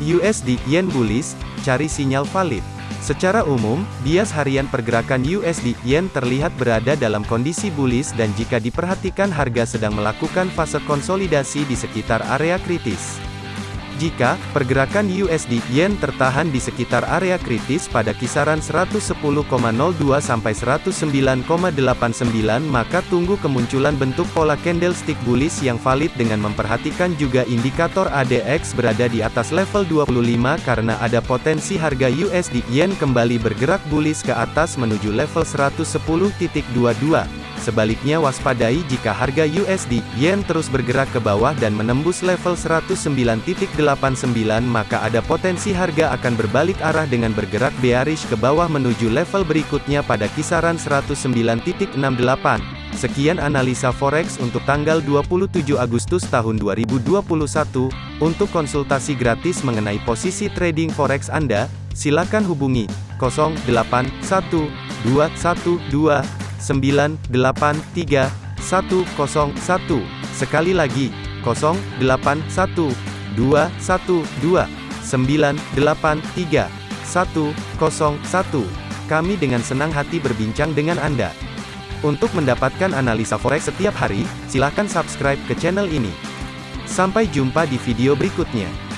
USD Yen bullish, cari sinyal valid. Secara umum, bias harian pergerakan USD Yen terlihat berada dalam kondisi bullish dan jika diperhatikan harga sedang melakukan fase konsolidasi di sekitar area kritis. Jika pergerakan USD Yen tertahan di sekitar area kritis pada kisaran 110,02 sampai 109,89 maka tunggu kemunculan bentuk pola candlestick bullish yang valid dengan memperhatikan juga indikator ADX berada di atas level 25 karena ada potensi harga USD Yen kembali bergerak bullish ke atas menuju level 110.22. Sebaliknya waspadai jika harga USD Yen terus bergerak ke bawah dan menembus level 109.89 maka ada potensi harga akan berbalik arah dengan bergerak bearish ke bawah menuju level berikutnya pada kisaran 109.68. Sekian analisa forex untuk tanggal 27 Agustus tahun 2021. Untuk konsultasi gratis mengenai posisi trading forex Anda, silakan hubungi 081212 983 101. Sekali lagi, 081 212 983 101. Kami dengan senang hati berbincang dengan Anda. Untuk mendapatkan analisa forex setiap hari, silakan subscribe ke channel ini. Sampai jumpa di video berikutnya.